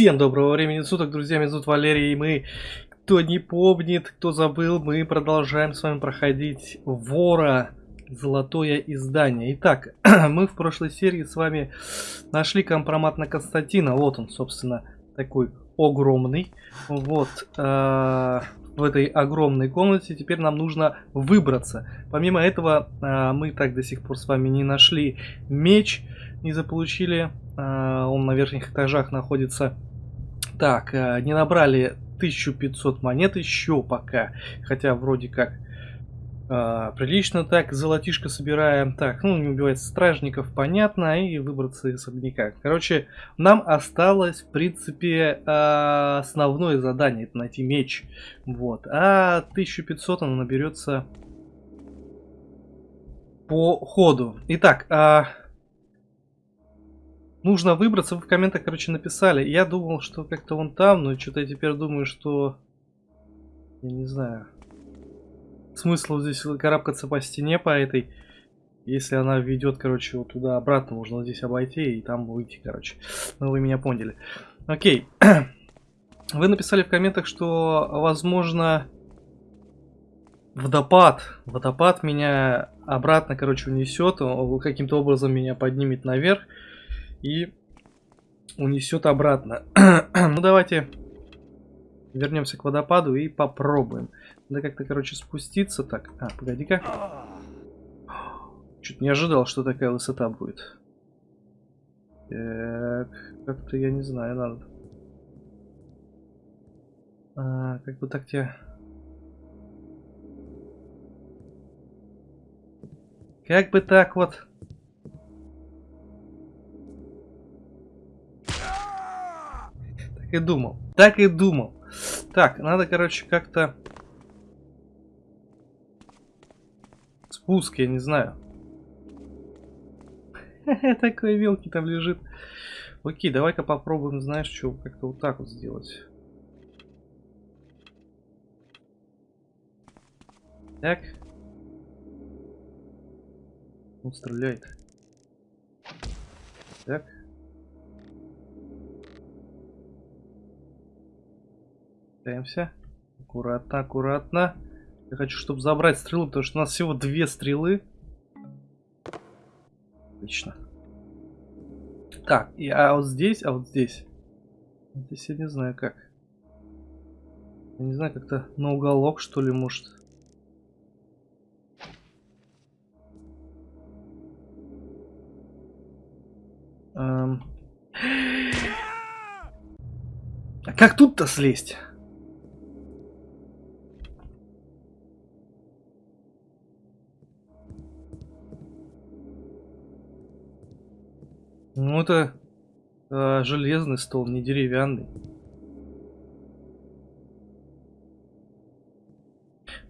Всем доброго времени суток, друзья, меня зовут Валерий, и мы, кто не помнит, кто забыл, мы продолжаем с вами проходить Вора, Золотое издание. Итак, мы в прошлой серии с вами нашли компромат на Константина, вот он, собственно, такой огромный, вот, э, в этой огромной комнате, теперь нам нужно выбраться. Помимо этого, э, мы так до сих пор с вами не нашли меч, не заполучили а, он на верхних этажах находится. Так, а, не набрали 1500 монет еще пока. Хотя вроде как э, прилично так, золотишко собираем. Так, ну не убивать стражников, понятно, и выбраться из особняка. Короче, нам осталось, в принципе, э, основное задание, это найти меч. Вот, а 1500 оно наберется по ходу. Итак, э, Нужно выбраться, вы в комментах, короче, написали. Я думал, что как-то он там, но что-то я теперь думаю, что... Я не знаю. Смысл здесь карабкаться по стене, по этой... Если она ведет, короче, вот туда обратно, можно здесь обойти и там выйти, короче. Ну, вы меня поняли. Окей. Вы написали в комментах, что, возможно, водопад. Водопад меня обратно, короче, унесет. Каким-то образом меня поднимет наверх и унесет обратно. ну давайте вернемся к водопаду и попробуем. Надо как-то, короче, спуститься так. А, погоди-ка. Чуть не ожидал, что такая высота будет. Так, как-то я не знаю, надо. А, как бы так тебе... Как бы так вот... и думал. Так и думал. Так, надо, короче, как-то... Спуск, я не знаю. Такой мелкий там лежит. Окей, давай-ка попробуем, знаешь, что, как-то вот так вот сделать. Так. Он стреляет. Так. Пытаемся. Аккуратно, аккуратно. Я хочу, чтобы забрать стрелу, потому что у нас всего две стрелы. Отлично. Так, и, а вот здесь, а вот здесь. Здесь я не знаю как. Я не знаю, как-то на уголок, что ли, может. Эм... А как тут-то слезть? Ну это э, железный стол, не деревянный.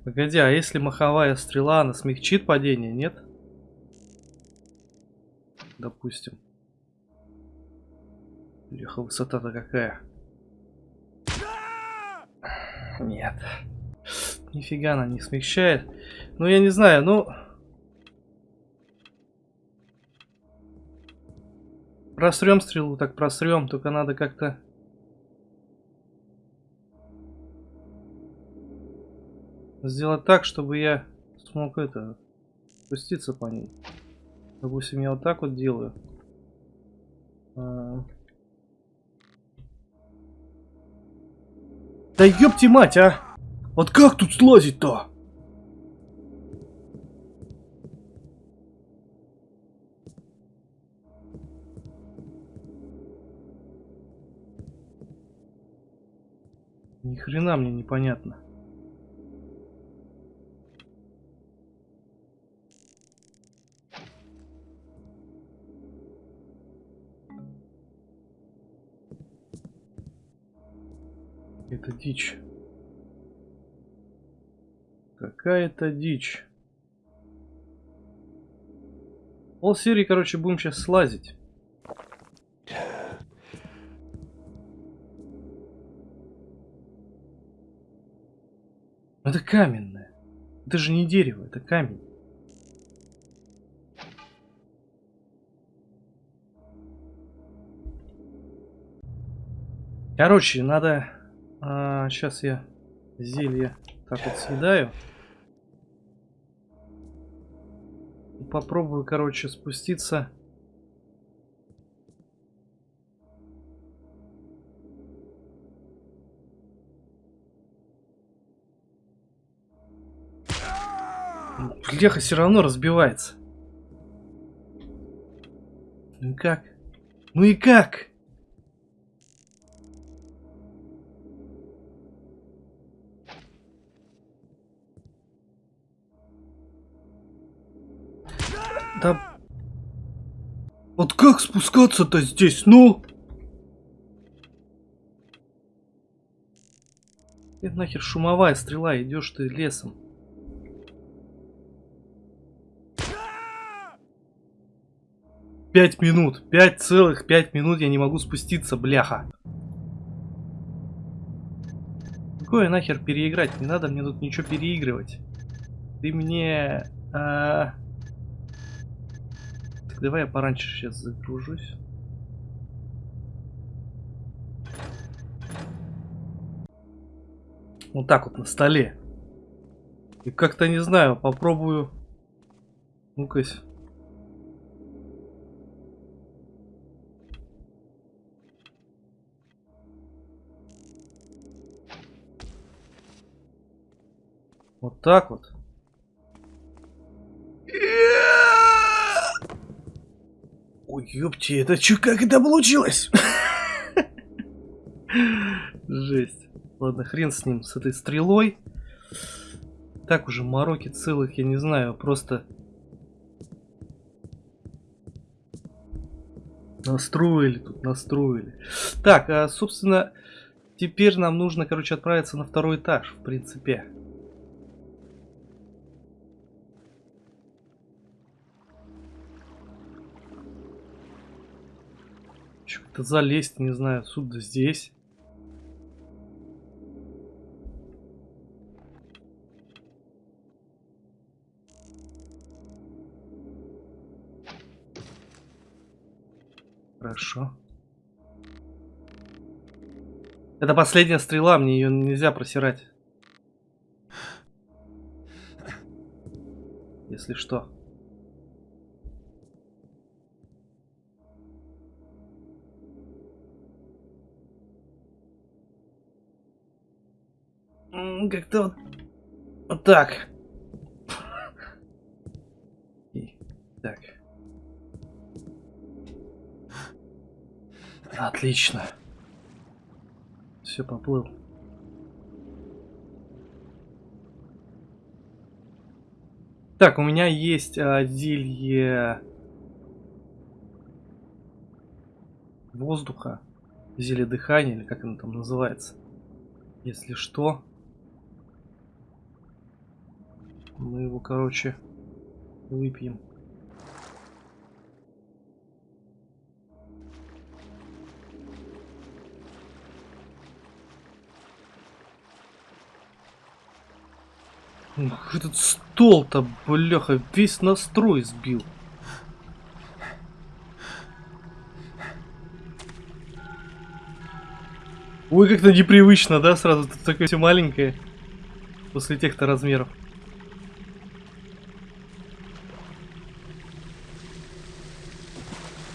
Погоди, а если маховая стрела, она смягчит падение, нет? Допустим. Леха, высота-то какая? Нет. Нифига она не смягчает. Ну, я не знаю, ну... Просрем стрелу, так просрем, только надо как-то... Сделать так, чтобы я смог это... Спуститься по ней. Допустим, я вот так вот делаю. А... Да ёпти мать, а! Вот как тут слазить-то? Хрена мне непонятно. Это дичь. Какая-то дичь. Пол серии, короче, будем сейчас слазить. Каменное. Это же не дерево, это камень. Короче, надо... А, сейчас я зелье так вот съедаю. Попробую, короче, спуститься. Бляха все равно разбивается. Ну и как? Ну и как? Да... Вот как спускаться-то здесь, ну? Это нахер шумовая стрела, идешь ты лесом. Пять минут. Пять целых пять минут я не могу спуститься, бляха. Какое нахер переиграть? Не надо мне тут ничего переигрывать. Ты мне... А... Так, давай я пораньше сейчас загружусь. Вот так вот на столе. И как-то не знаю, попробую. Ну-ка. Вот так вот. Ой, ёпти, это чё, как это получилось? Жесть. Ладно, хрен с ним, с этой стрелой. Так уже мороки целых, я не знаю, просто... Настроили тут, настроили. Так, а, собственно, теперь нам нужно, короче, отправиться на второй этаж, в принципе. Что-то залезть, не знаю, отсюда здесь. Хорошо. Это последняя стрела, мне ее нельзя просирать. Если что. Как-то вот, вот так. И, так. Отлично. Все, поплыл. Так, у меня есть а, зелье воздуха, зелье дыхания, или как оно там называется. Если что, мы его, короче, выпьем. Этот стол-то, бляха, весь настрой сбил. Ой, как-то непривычно, да, сразу тут такое все маленькое. После тех-то размеров.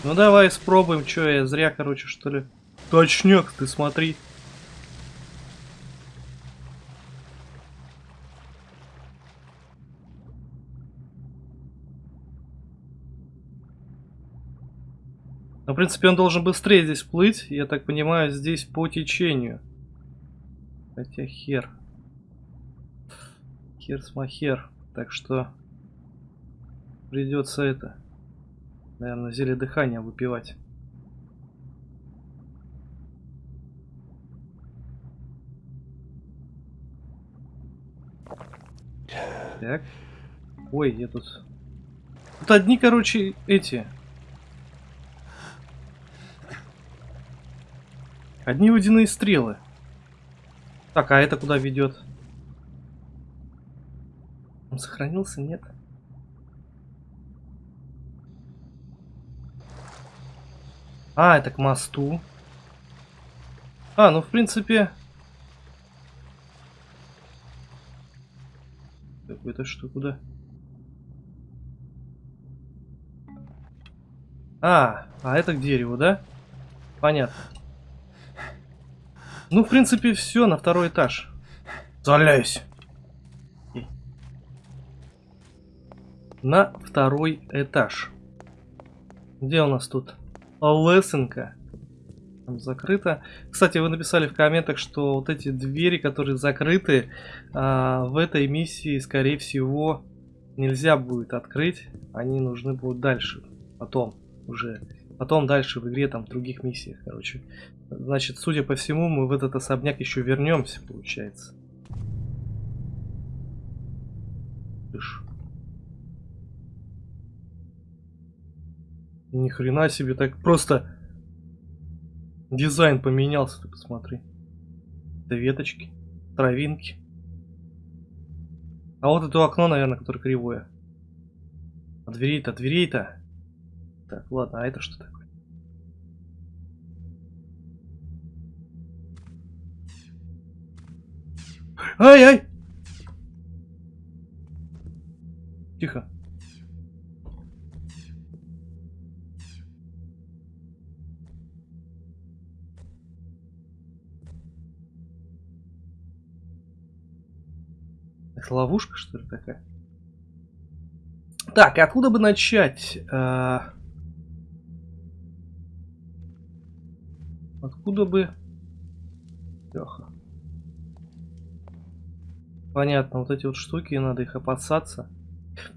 Ну давай спробуем, что я зря, короче, что ли. Точнёк, ты смотри. Но, в принципе, он должен быстрее здесь плыть. Я так понимаю, здесь по течению. Хотя хер. Хер смахер. Так что придется это, наверное, зелье дыхания выпивать. Так. Ой, я тут... Тут одни, короче, эти Одни водяные стрелы. Так, а это куда ведет? Он сохранился? Нет. А, это к мосту. А, ну в принципе... Это что, куда? А, а это к дереву, да? Понятно. Ну, в принципе, все, на второй этаж. Заляюсь. На второй этаж. Где у нас тут? Лесенка. Там закрыто. Кстати, вы написали в комментах, что вот эти двери, которые закрыты, а, в этой миссии, скорее всего, нельзя будет открыть. Они нужны будут дальше. Потом уже. Потом дальше в игре, там, в других миссиях, короче. Значит, судя по всему, мы в этот особняк еще вернемся, получается. Тыш. Ни хрена себе, так просто дизайн поменялся, ты посмотри. Это веточки, травинки. А вот это окно, наверное, которое кривое. А дверей-то, дверей-то. Так, ладно, а это что такое? Ай-ай! Тихо. Это ловушка, что ли, такая? Так, откуда бы начать? А... Откуда бы... Леха. Понятно, вот эти вот штуки, надо их опасаться.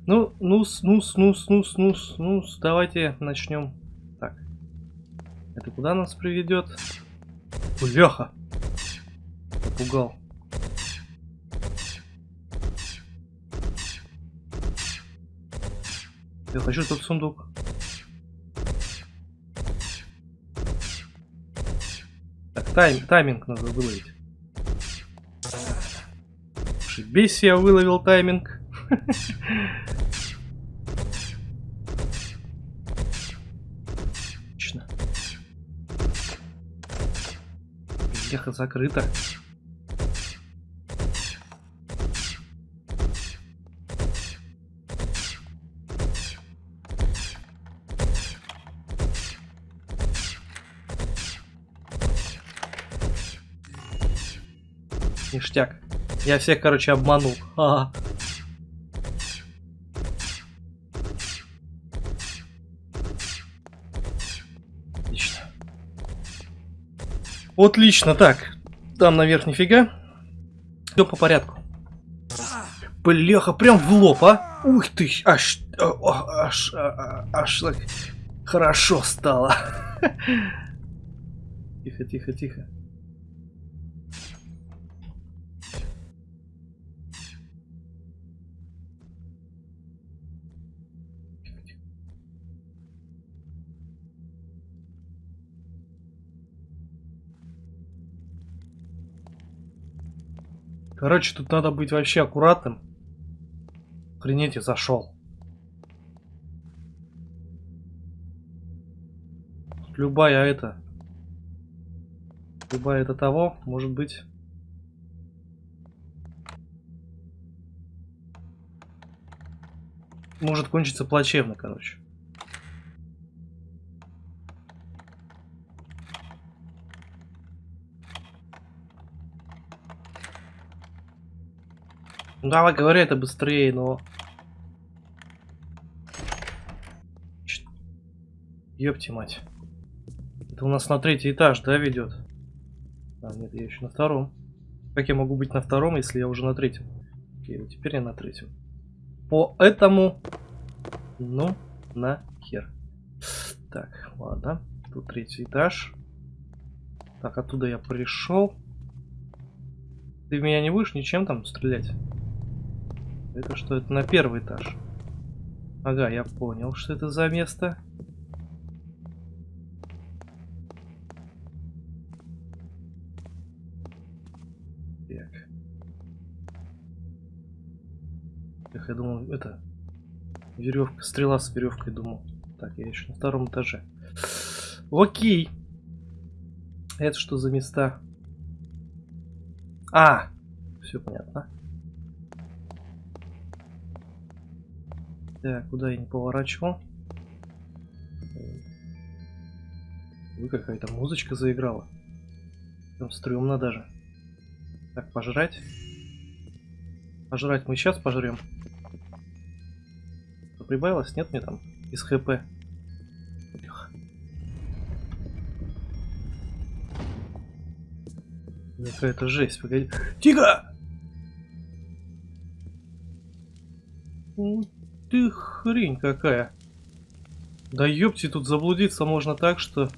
Ну, нус, нус, нус, нус, нус, нус. Давайте начнем. Так. Это куда нас приведет? Бляха! Напугал. Я хочу тот сундук. Так, тайм, тайминг надо выловить. Ошибись, я выловил тайминг. Отлично. Леха закрыто. Ништяк. Я всех, короче, обманул. Ага. Отлично. Отлично, так. Там наверх нифига. Все по порядку. Бляха, прям в лоб, а? Ух ты, аж, аж, аж, аж так хорошо стало. Тихо, тихо, тихо. Короче, тут надо быть вообще аккуратным. Охренеть, зашел. Любая это... Любая это того, может быть... Может кончиться плачевно, короче. Ну, давай, говори это быстрее, но... Ёпти мать. Это у нас на третий этаж, да, ведет? А, нет, я еще на втором. Как я могу быть на втором, если я уже на третьем? Окей, вот теперь я на третьем. Поэтому... Ну, на хер. Так, ладно. Тут третий этаж. Так, оттуда я пришел. Ты меня не будешь ничем там стрелять? Это что? Это на первый этаж. Ага, я понял, что это за место. Так. Эх, я думал, это... Веревка, стрела с веревкой, думал. Так, я еще на втором этаже. Окей. Это что за места? А, все понятно. Так, куда я не поворачивал? Вы какая-то музычка заиграла. Там стрёмно даже. Так, пожрать. Пожрать мы сейчас пожрем. Прибавилось? Нет мне там из хп? Какая-то жесть, погоди. Тихо! Ты хрень какая. Да ёпти, тут заблудиться можно так, что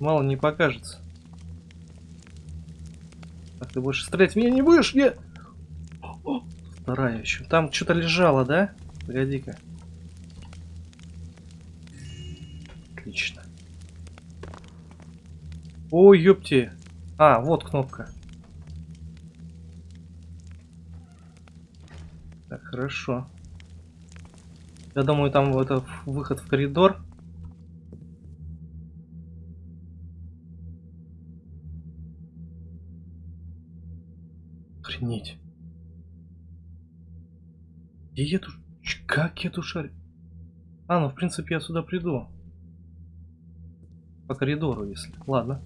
мало не покажется. Так, ты больше стрелять меня не будешь? Нет! Вторая еще. Там что-то лежало, да? Погоди-ка. Отлично. Ой, ёпти. А, вот кнопка. Так, хорошо. Я думаю, там это выход в коридор. Охренеть. Где я тут... Как я тут шарю? А, ну в принципе я сюда приду. По коридору, если. Ладно.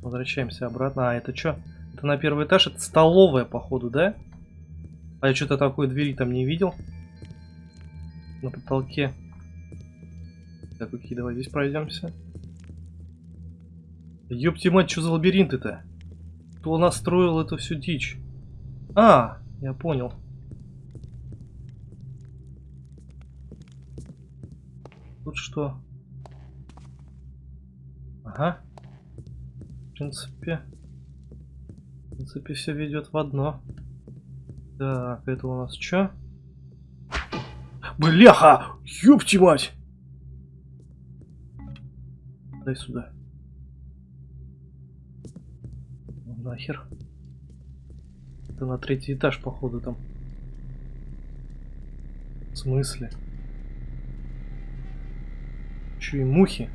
Возвращаемся обратно. А, это что? Это на первый этаж? Это столовая, походу, да? А я что-то такой двери там не видел. На потолке. Так, окей, давай здесь пройдемся. Ёпти мать, что за лабиринт это? Кто настроил эту всю дичь? А, я понял. Тут что? Ага. В принципе... В принципе, все ведет в одно. Так, это у нас что? Бляха! Ёпти мать! Дай сюда. Нахер. Это на третий этаж, походу, там. В смысле? Че и мухи?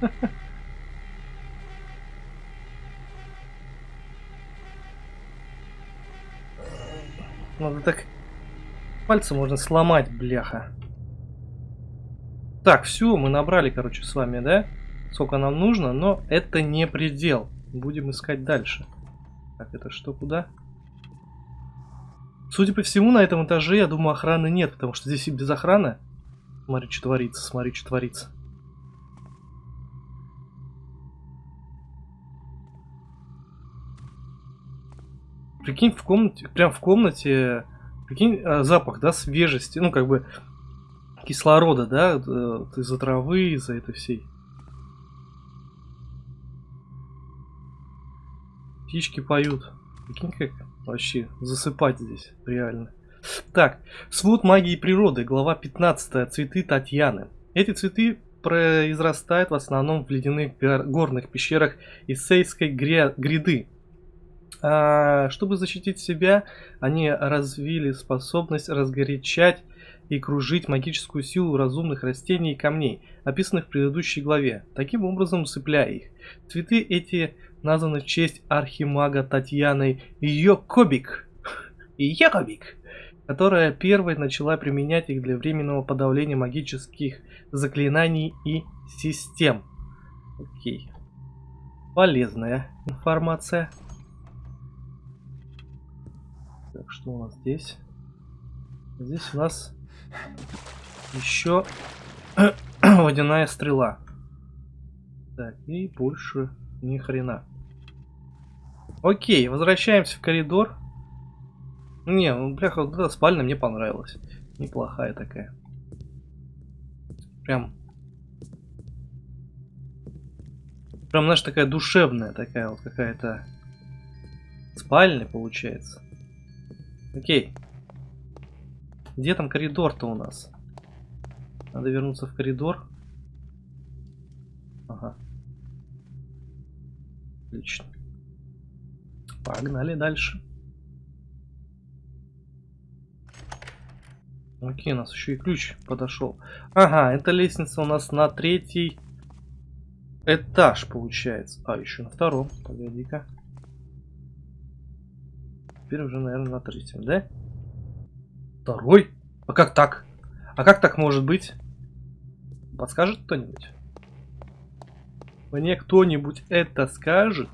Надо так... Пальцы можно сломать, бляха. Так, все, мы набрали, короче, с вами, да? сколько нам нужно, но это не предел. Будем искать дальше. Так, это что, куда? Судя по всему, на этом этаже, я думаю, охраны нет, потому что здесь и без охраны. Смотри, что творится, смотри, что творится. Прикинь, в комнате, прям в комнате, прикинь, э, запах, да, свежести, ну, как бы, кислорода, да, э, из-за травы, из-за этой всей Птички поют. Прикинь, как вообще засыпать здесь, реально. Так, свод магии природы, глава 15, цветы Татьяны. Эти цветы произрастают в основном в ледяных горных пещерах Исейской гряды. А, чтобы защитить себя, они развили способность разгорячать и кружить магическую силу разумных растений и камней, описанных в предыдущей главе, таким образом усыпляя их. Цветы эти названы в честь архимага Татьяны Йокобик, Йокобик, которая первой начала применять их для временного подавления магических заклинаний и систем. Окей. Полезная информация. Что у нас здесь? Здесь у нас еще водяная стрела. Так, и больше ни хрена. Окей, возвращаемся в коридор. Не, ну, бляха, вот эта спальня мне понравилась. Неплохая такая. Прям... Прям, знаешь, такая душевная такая вот какая-то спальня получается. Окей. Где там коридор-то у нас? Надо вернуться в коридор. Ага. Отлично. Погнали дальше. Окей, у нас еще и ключ подошел. Ага, эта лестница у нас на третий этаж получается. А, еще на втором. Погоди-ка. Теперь уже, наверное, на третьем, да? Второй? А как так? А как так может быть? Подскажет кто-нибудь? Мне кто-нибудь это скажет?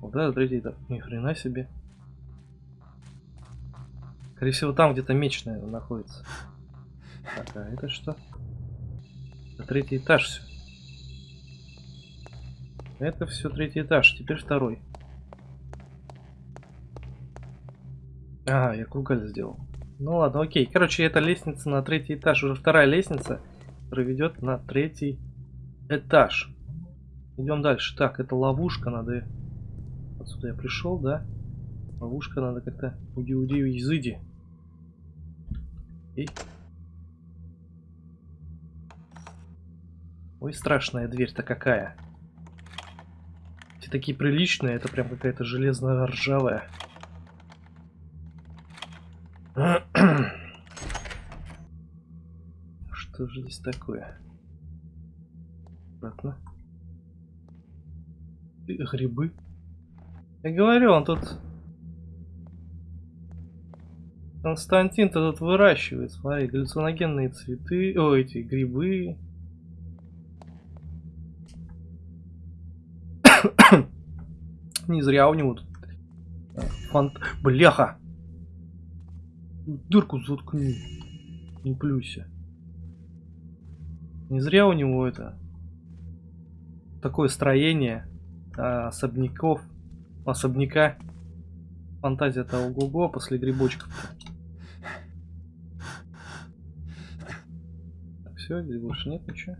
Вот это третий этап. Ни хрена себе. Скорее всего, там где-то меч, наверное, находится. Так, а это что? Это третий этаж все. Это все третий этаж, теперь второй. А, я кругаль сделал. Ну ладно, окей. Короче, это лестница на третий этаж. Уже вторая лестница проведет на третий этаж. Идем дальше. Так, это ловушка, надо... Отсюда я пришел, да? Ловушка надо как-то... Уди-уди, изыди. И... Ой, страшная дверь-то какая. Такие приличные, это прям какая-то железная ржавая. Что же здесь такое? Обратно. Грибы. Я говорю, он тут... Константин-то тут выращивает, смотри, галлюциногенные цветы, о, эти грибы. Не зря у него тут фант... Бляха! Дырку заткни. Не плюйся. Не зря у него это такое строение а, особняков, особняка. Фантазия-то ого-го после грибочков. Так, все, здесь больше нет ничего.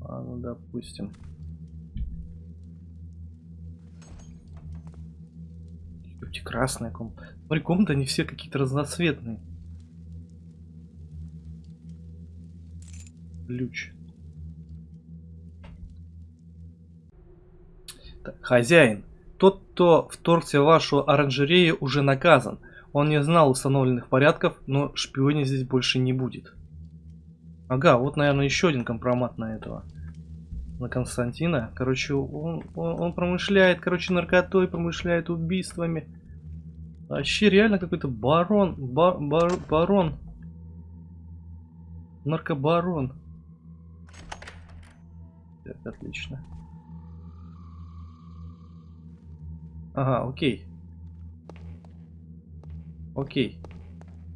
А, ну допустим. Эти красная комната. Смотри, комнаты они все какие-то разноцветные. Ключ. Так, хозяин. Тот, кто вторгся в вашу оранжерею, уже наказан. Он не знал установленных порядков, но шпионе здесь больше не будет. Ага, вот, наверное, еще один компромат на этого. На Константина. Короче, он, он, он промышляет, короче, наркотой, промышляет убийствами. Вообще реально какой-то барон. Бар, бар, барон. Наркобарон. Так, отлично. Ага, окей. Окей.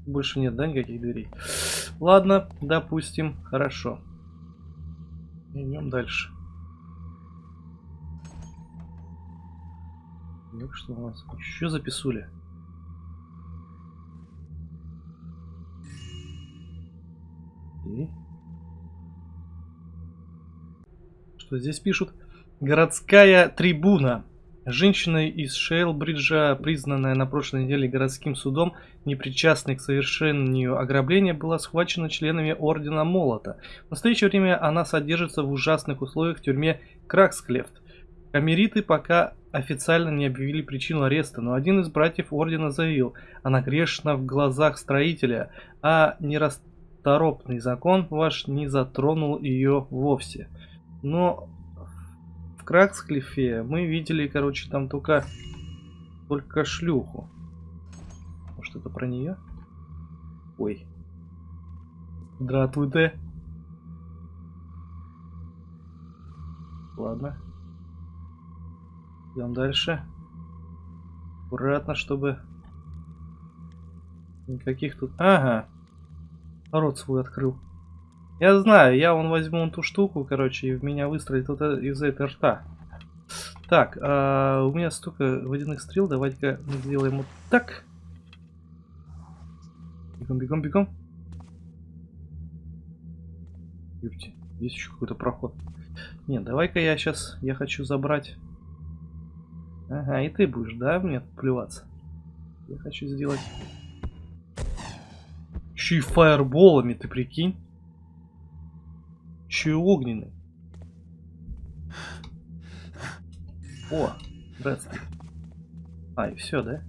Больше нет, да, никаких дверей? Ладно, допустим, хорошо. Идем дальше. Ну что у нас? Еще записули? Что здесь пишут? Городская трибуна. Женщина из Шейлбриджа, признанная на прошлой неделе городским судом, непричастной к совершению ограбления, была схвачена членами Ордена Молота. В настоящее время она содержится в ужасных условиях в тюрьме Краксклефт. Камериты пока официально не объявили причину ареста, но один из братьев Ордена заявил, она грешна в глазах строителя, а не рас торопный закон ваш не затронул ее вовсе. Но в Краксклифе мы видели, короче, там только, только шлюху. Может это про нее? Ой. Здравствуйте. Ладно. Идем дальше. Аккуратно, чтобы никаких тут... Ага. Рот свой открыл. Я знаю, я вон возьму ту штуку, короче, и в меня выстрелит вот из этой рта. Так, а, у меня столько водяных стрел, давайте-ка сделаем вот так. Бегом, бегом, бегом. Ёпти, здесь еще какой-то проход. Нет, давай-ка я сейчас, я хочу забрать... Ага, и ты будешь, да, мне плеваться? Я хочу сделать еще и фаерболами, ты прикинь. Еще и огненный. О, здравствуй. А, и все, да?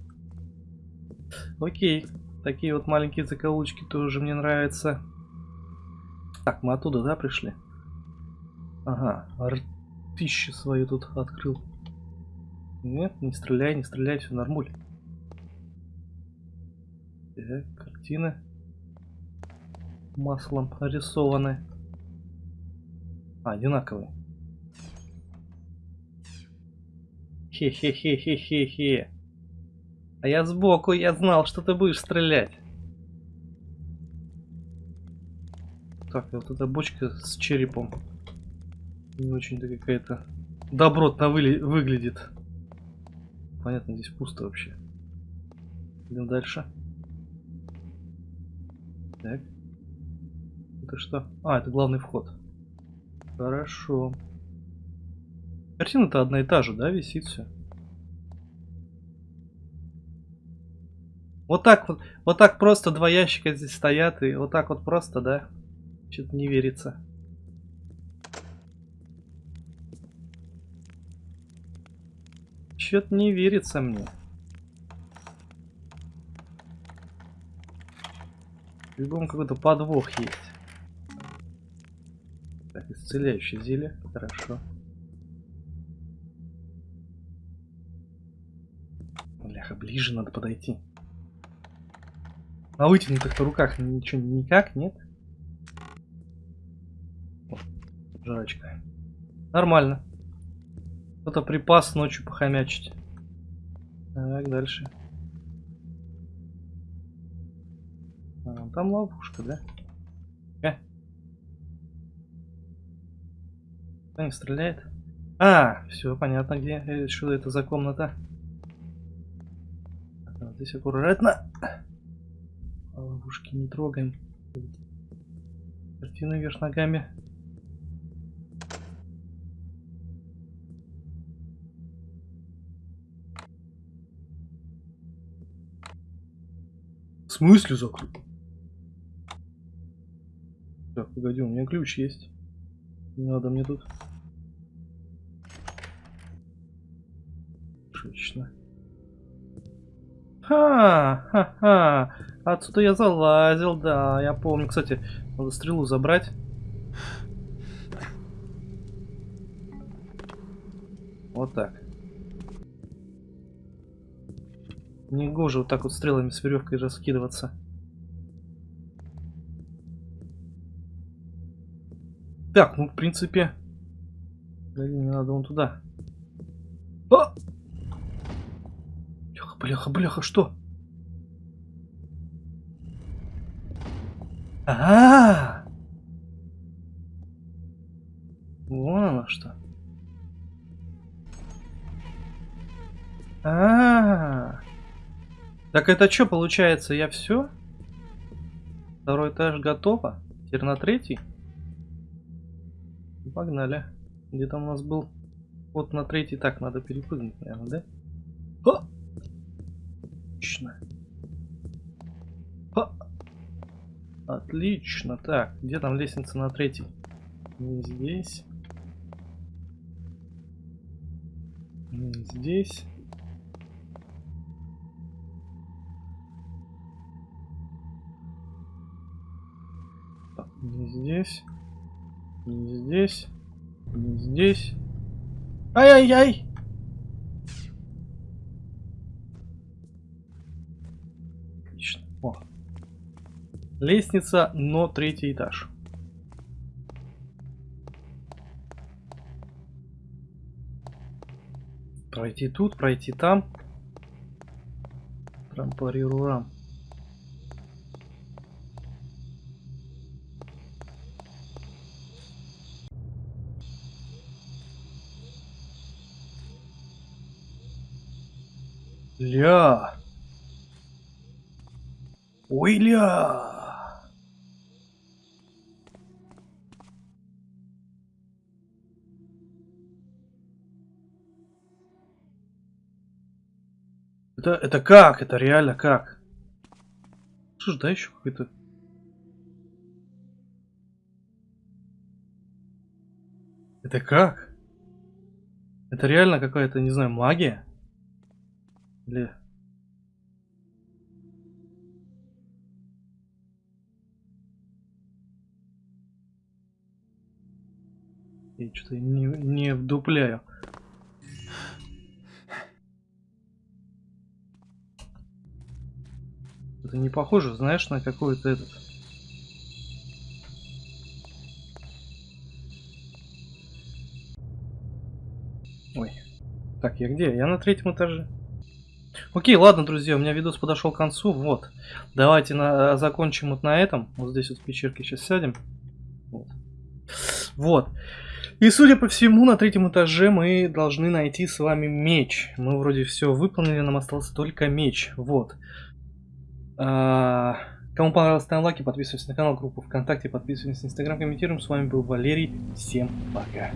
Окей. Такие вот маленькие закоулочки тоже мне нравятся. Так, мы оттуда, да, пришли? Ага, ртище свою тут открыл. Нет, не стреляй, не стреляй, все нормуль. Так, картины маслом рисованы. А, одинаковые. Хе-хе-хе-хе-хе-хе. А я сбоку, я знал, что ты будешь стрелять. Так, вот эта бочка с черепом. Не очень-то какая-то добротно вы... выглядит. Понятно, здесь пусто вообще. Идем дальше. Так. Это что? А, это главный вход. Хорошо. Картина-то одна и та же, да, висит все. Вот так вот, вот так просто два ящика здесь стоят, и вот так вот просто, да? Что-то не верится. Что-то не верится мне. В какой-то подвох есть. Исцеляющее зелье. Хорошо. Бляха, ближе надо подойти. На вытянутых-то руках ничего никак, нет? О, жрачка. Нормально. Кто-то припас ночью похомячить. Так, дальше. А, там ловушка, да? Кто не стреляет? А, все понятно, где. Что это за комната? Здесь аккуратно. Ловушки не трогаем. Картина вверх ногами. В смысле закрыл? Так, погоди, у меня ключ есть. Не надо мне тут. Отлично. Ха-ха-ха. Отсюда я залазил, да, я помню. Кстати, надо стрелу забрать. Вот так. Не гоже вот так вот стрелами с веревкой раскидываться. Так, ну в принципе... Мне надо вон туда. О! Бляха, бляха, что? А, -а, -а! Вон оно что. А, -а, -а. Так это что получается? Я все? Второй этаж готово? Теперь на третий? Погнали. Где там у нас был? Вот на третий. Так, надо перепрыгнуть, наверное, да? О! Отлично. О! Отлично. Так, где там лестница на третий? Не здесь. Не здесь. Так, не здесь. Не здесь. Не здесь. Ай-яй-яй! О. Лестница, но третий этаж. Пройти тут, пройти там. Трампарирурам. Ля. Ой, ля. Это, это как? Это реально как? Ж, да еще какой-то... Это как? Это реально какая-то, не знаю, магия? Или... Я что-то не, не вдупляю. Это не похоже, знаешь, на какой-то этот... Ой. Так, я где? Я на третьем этаже. Окей, ладно, друзья, у меня видос подошел к концу. Вот. Давайте на, закончим вот на этом. Вот здесь вот в пещерке сейчас сядем. Вот. Вот. И судя по всему, на третьем этаже мы должны найти с вами меч. Мы вроде все выполнили, нам остался только меч. Вот. А, кому понравилось, ставим лайки, подписывайтесь на канал, группу ВКонтакте, подписывайтесь на Инстаграм, комментируем. С вами был Валерий. Всем пока.